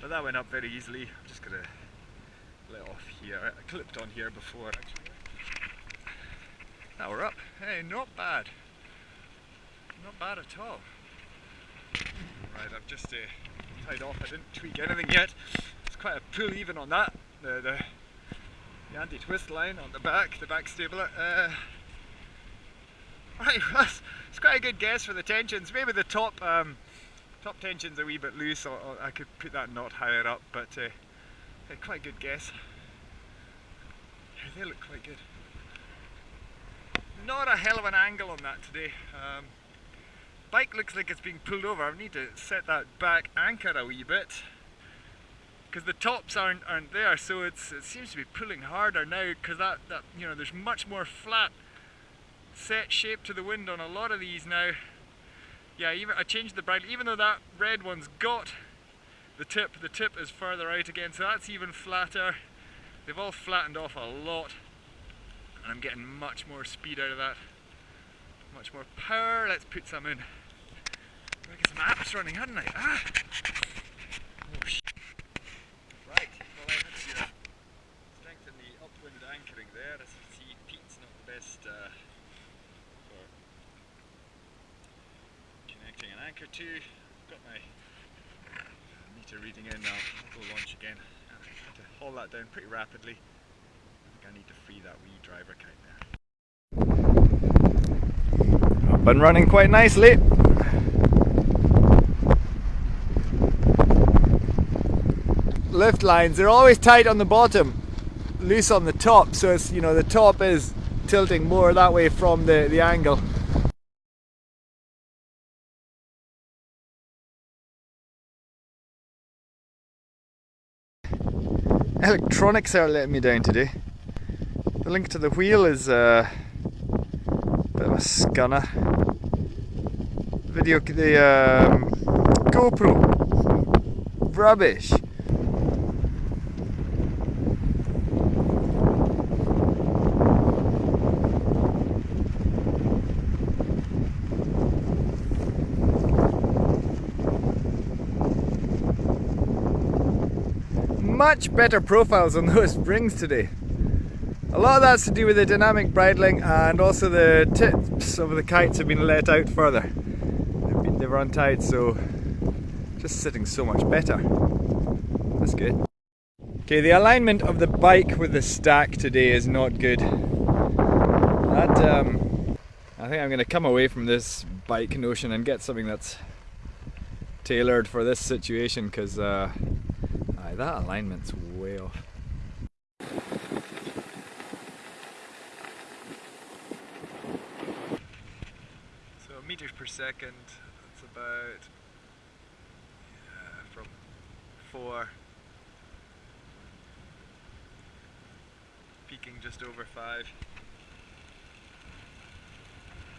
But that went up very easily. I'm just gonna let off here. I clipped on here before actually. Now we're up. Hey, not bad. Not bad at all. Right, I've just uh, tied off. I didn't tweak anything yet. It's quite a pull even on that. The, the, the anti-twist line on the back, the back stabilizer. Uh, right, it's quite a good guess for the tensions. Maybe the top um, top tension's a wee bit loose. Or I could put that knot higher up, but uh, quite a good guess. They look quite good. Not a hell of an angle on that today. Um, bike looks like it's being pulled over. I need to set that back anchor a wee bit because the tops aren't aren't there so it's it seems to be pulling harder now because that, that you know there's much more flat set shape to the wind on a lot of these now yeah even I changed the bright even though that red one's got the tip the tip is further out again so that's even flatter. They've all flattened off a lot. And I'm getting much more speed out of that. Much more power. Let's put some in. I get some apps running hadn't I? Ah anchor to. Got my meter reading in now. I'll go launch again. I have to haul that down pretty rapidly. I think I need to free that wee driver kite there. Up and running quite nicely. Lift lines, they're always tight on the bottom, loose on the top, so it's, you know, the top is tilting more that way from the, the angle. Electronics are letting me down today. The link to the wheel is uh, a bit of a scunner. Video, the um, GoPro, rubbish. Much better profiles on those springs today. A lot of that's to do with the dynamic bridling and also the tips of the kites have been let out further. They've been, they were untied so just sitting so much better. That's good. Okay, the alignment of the bike with the stack today is not good. That, um, I think I'm going to come away from this bike notion and get something that's tailored for this situation because uh, that alignment's way off. So meters per second, it's about yeah, from four, peaking just over five.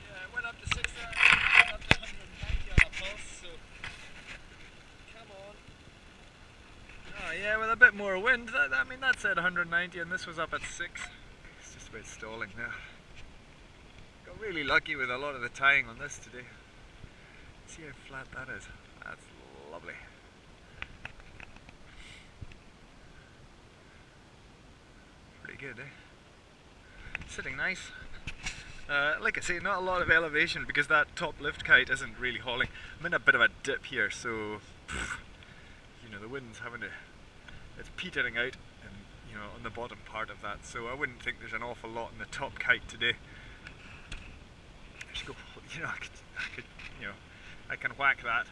Yeah, it went up to six, uh, up to 190 on a pulse, so Oh, yeah, with a bit more wind, that, I mean that's at 190 and this was up at 6. It's just about stalling now. Got really lucky with a lot of the tying on this today. See how flat that is? That's lovely. Pretty good, eh? Sitting nice. Uh, like I say, not a lot of elevation because that top lift kite isn't really hauling. I'm in a bit of a dip here, so pff, you know the wind's having to it's petering out and you know on the bottom part of that. So I wouldn't think there's an awful lot in the top kite today. Go you know I could, I could you know I can whack that.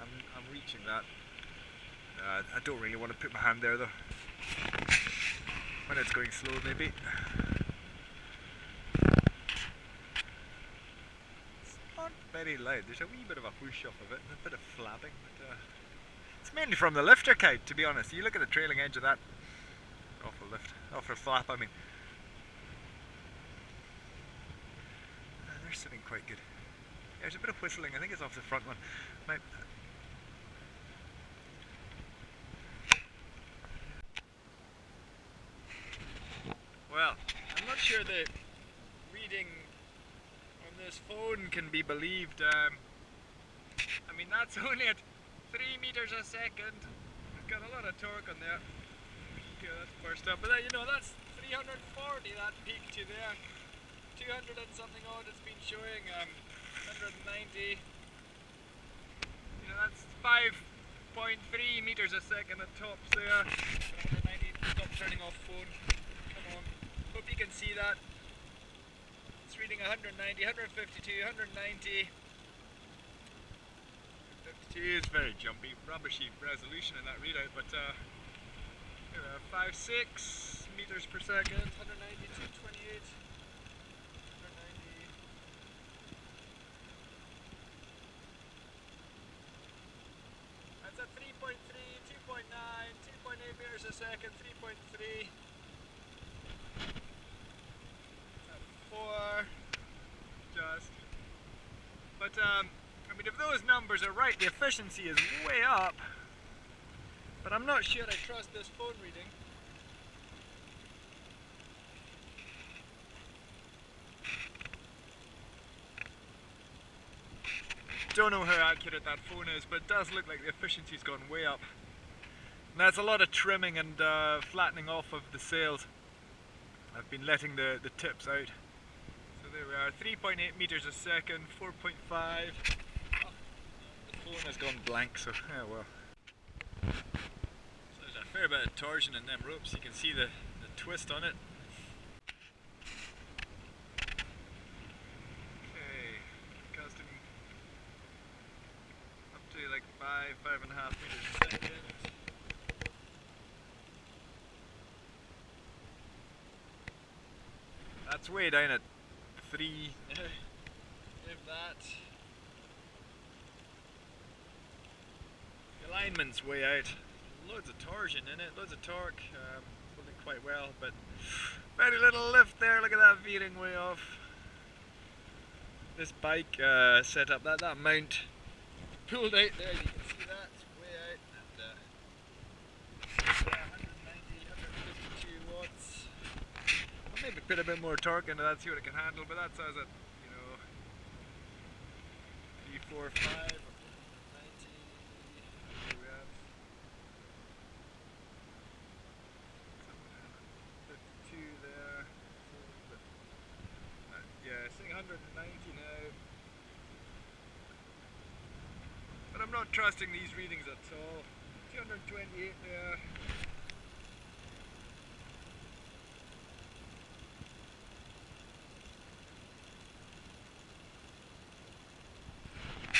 I'm, I'm reaching that. Uh, I don't really want to put my hand there though. When it's going slow maybe. It's not very loud. There's a wee bit of a whoosh off of it and a bit of flapping but uh, mainly from the lifter kite, to be honest. You look at the trailing edge of that. Awful lift. Awful flap, I mean. Uh, they're sitting quite good. There's a bit of whistling. I think it's off the front one. Might, Well, I'm not sure the reading on this phone can be believed. Um, I mean, that's only at 3 meters a second. got a lot of torque on there. Yeah, that's burst up. But then, you know, that's 340 that peak to there. 200 and something odd it's been showing. Um, 190. You know, that's 5.3 meters a second at tops there. 190. Stop turning off phone. Come on. Hope you can see that. It's reading 190, 152, 190. 52 is very jumpy, rubbishy resolution in that readout, but uh, you know, 5, 6 meters per second, 192, 28, 190. That's at 3.3, 2.9, 2.8 meters a second, 3.3. Four, just. But um, if those numbers are right, the efficiency is way up. But I'm not sure I trust this phone reading. Don't know how accurate that phone is, but it does look like the efficiency's gone way up. And that's a lot of trimming and uh, flattening off of the sails. I've been letting the, the tips out. So there we are, 3.8 meters a second, 4.5. Oh, phone has gone blank, so yeah, oh, well. So there's a fair bit of torsion in them ropes. You can see the, the twist on it. Okay, casting up to like five, five and a half meters a second. That's way down at three. if that. Alignment's way out. Loads of torsion in it, loads of torque. Um, holding quite well, but very little lift there. Look at that veering way off. This bike uh, set up that that mount pulled out there. You can see that it's way out. And, uh, yeah, 190, 152 watts. I'll maybe put a bit more torque into that, see what it can handle, but that says at, you know, 3, 4, 5, or 90, where we at? 52 there. So, uh, yeah, saying 190 now. But I'm not trusting these readings at all. 228 there.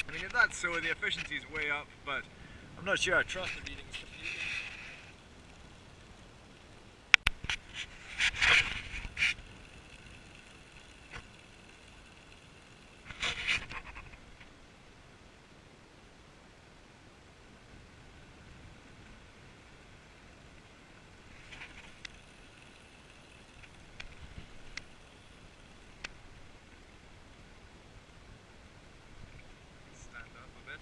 I mean, if that's so, the efficiency is way up, but I'm not sure I trust the readings completely. Stand up a bit.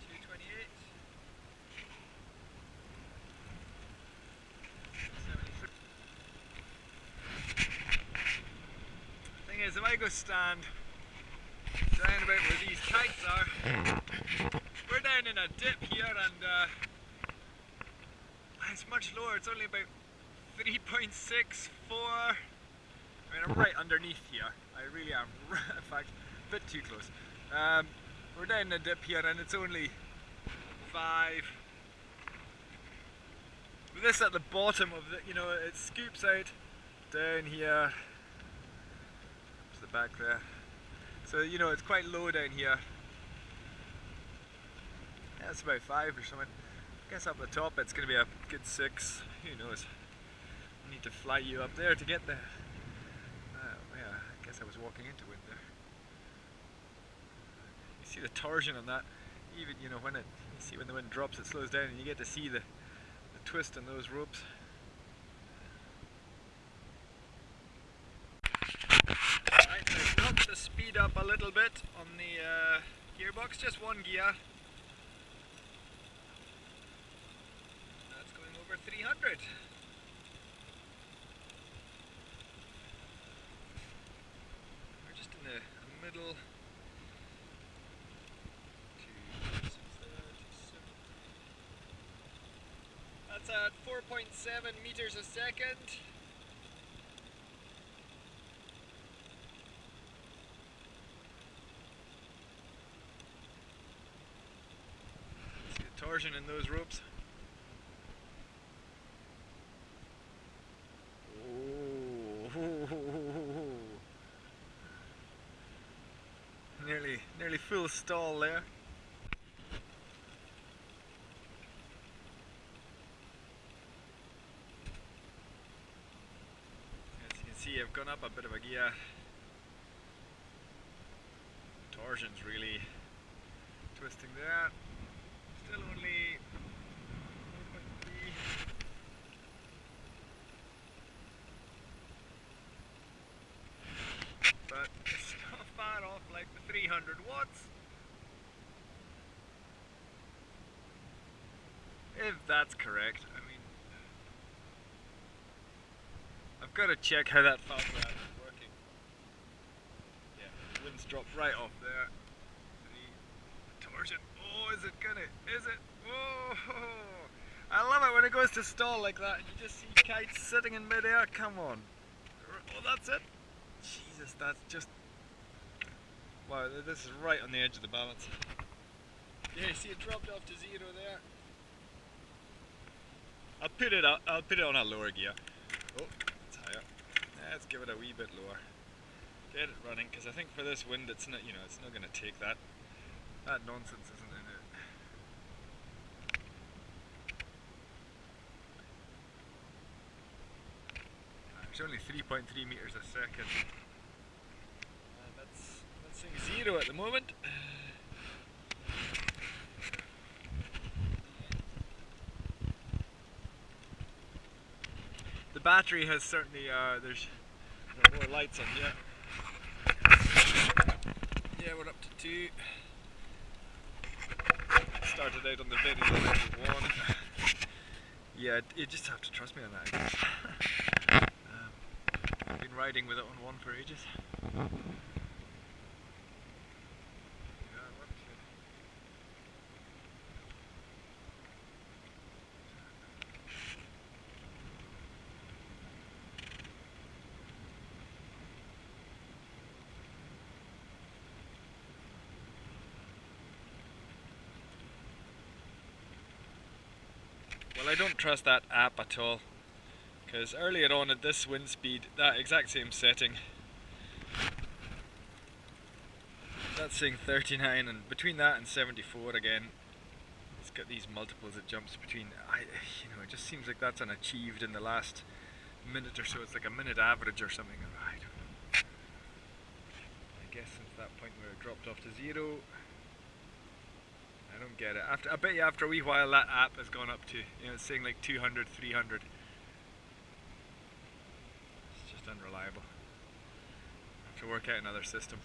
Two twenty-eight. Thing is, if I go stand down about where these kites are, we're down in a dip here and uh, it's much lower, it's only about 3.64. I mean, I'm right underneath here. I really am, in fact, a bit too close. Um, we're down in a dip here and it's only 5. With this at the bottom of the, you know, it scoops out down here to the back there. So, you know, it's quite low down here. It's about 5 or something. I guess up the top it's going to be a good 6. Who knows? I need to fly you up there to get there. Uh, yeah, I guess I was walking into wind there. You see the torsion on that. Even, you know, when it, you see when the wind drops it slows down and you get to see the, the twist in those ropes. little bit on the uh, gearbox, just one gear. That's going over 300. We're just in the middle That's at 4.7 meters a second. Torsion in those ropes. Nearly, nearly full stall there. As you can see, I've gone up a bit of a gear. Torsion's really twisting there. Still only But it's not far off like the 300 watts. If that's correct, I mean, I've got to check how that fast is working. Yeah, the wind's dropped right off there. Is it gonna? Is it? Whoa! I love it when it goes to stall like that. You just see kites sitting in midair. Come on. Oh, that's it. Jesus, that's just. Wow, this is right on the edge of the balance. Yeah, see it dropped off to zero there. I'll put it up, I'll put it on a lower gear. Oh, it's higher. Let's give it a wee bit lower. Get it running, because I think for this wind it's not, you know, it's not going to take that. That nonsense isn't in it. It's only 3.3 meters a second. And that's, that's zero at the moment. The battery has certainly, uh, there's there more lights on, yeah. Yeah, we're up to two. Started out on the low one. Yeah, you just have to trust me on that. I guess. um, I've been riding with it on one for ages. Well, I don't trust that app at all. Because earlier on at this wind speed, that exact same setting, that's saying 39, and between that and 74 again, it's got these multiples it jumps between. I, you know, it just seems like that's unachieved in the last minute or so. It's like a minute average or something. I don't know. I guess since that point where it dropped off to zero, I don't get it. After I bet you after a wee while that app has gone up to you know it's saying like 200, 300. Unreliable. have to work out another system.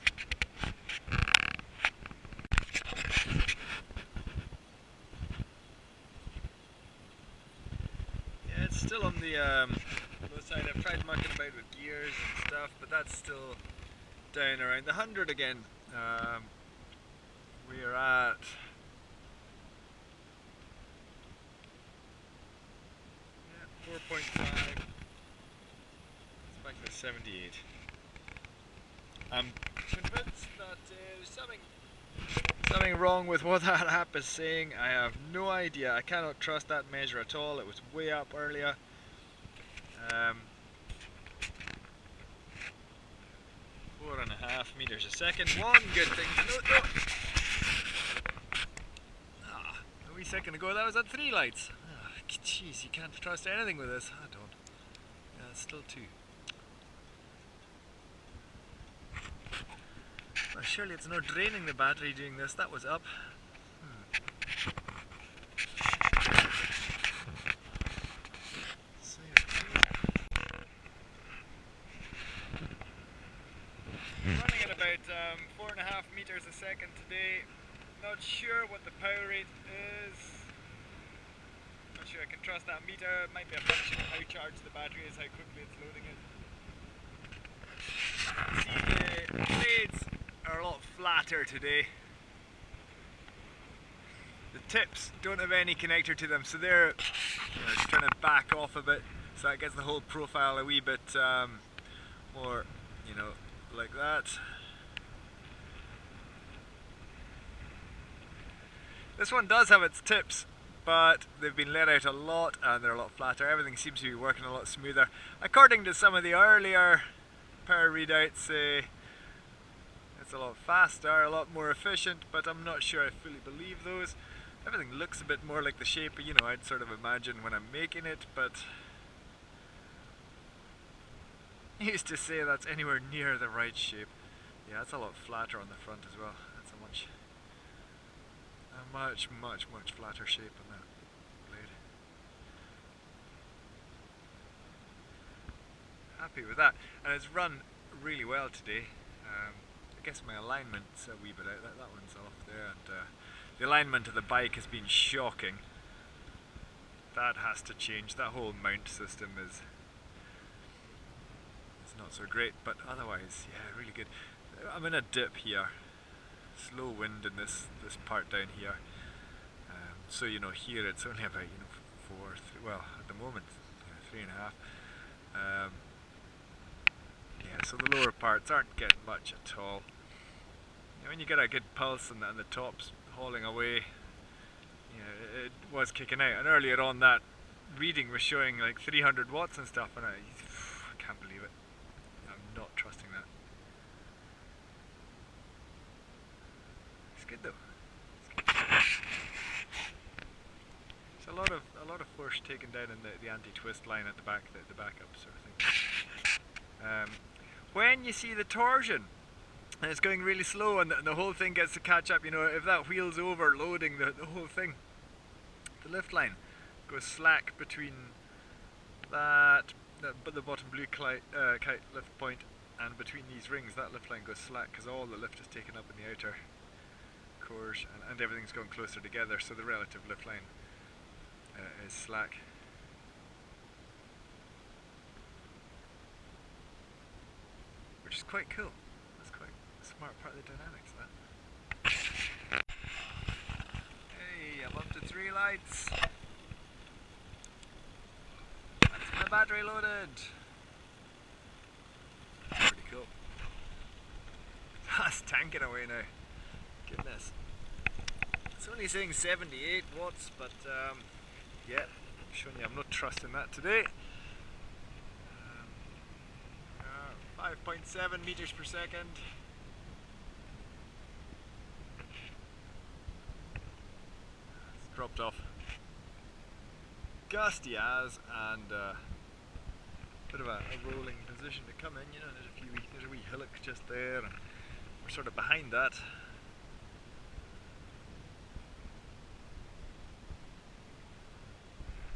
Yeah, it's still on the um, low side. I've tried mucking about with gears and stuff, but that's still down around the hundred again. Um, we are at Yeah, 4.5. Back to 78. I'm convinced that there's something something wrong with what that app is saying. I have no idea. I cannot trust that measure at all. It was way up earlier. Um, four and a half meters a second. One good thing to note. Ah, a wee second ago that was at three lights. Ah, Jeez, you can't trust anything with this. I don't. Yeah, it's still two. Surely it's not draining the battery doing this. That was up. Hmm. Running at about um, four and a half meters a second today. Not sure what the power rate is. Not sure I can trust that meter. It might be a function of how charged the battery is, how quickly it's loading it. See, the blades are a lot flatter today. The tips don't have any connector to them, so they're you know, just trying to back off a bit, so that gets the whole profile a wee bit um, more, you know, like that. This one does have its tips, but they've been let out a lot and they're a lot flatter. Everything seems to be working a lot smoother. According to some of the earlier power readouts, uh, a lot faster, a lot more efficient, but I'm not sure I fully believe those. Everything looks a bit more like the shape, you know, I'd sort of imagine when I'm making it, but used to say that's anywhere near the right shape. Yeah, it's a lot flatter on the front as well. That's a much, a much, much, much flatter shape on that blade. Happy with that, and it's run really well today. Um, guess my alignment's a wee bit out. That, that one's off there, and uh, the alignment of the bike has been shocking. That has to change. That whole mount system is is not so great, but otherwise, yeah, really good. I'm in a dip here. Slow wind in this this part down here. Um, so you know here it's only about you know four. Three, well, at the moment, three and a half. Um, yeah, so the lower parts aren't getting much at all. You know, when you get a good pulse and the, and the top's hauling away, yeah, it, it was kicking out. And earlier on that reading was showing like 300 watts and stuff, and I, I can't believe it. I'm not trusting that. It's good though. It's, it's a lot of a lot of force taken down in the, the anti-twist line at the back, the, the backup sort of thing. Um, when you see the torsion and it's going really slow and the, and the, whole thing gets to catch up, you know, if that wheel's overloading the, the whole thing, the lift line goes slack between that, the, the bottom blue kite, uh, kite lift point and between these rings, that lift line goes slack because all the lift is taken up in the outer cores and, and everything's going closer together, so the relative lift line uh, is slack. which is quite cool. Smart part of the dynamics, that. Hey, I'm up to three lights. That's my battery loaded. Pretty cool. That's tanking away now. Goodness. It's only saying 78 watts, but um, yeah, showing you I'm not trusting that today. 5.7 meters per second. Dropped off. Gusty as and uh, bit of a, a, rolling position to come in, you know, there's a few there's a wee hillock just there and we're sort of behind that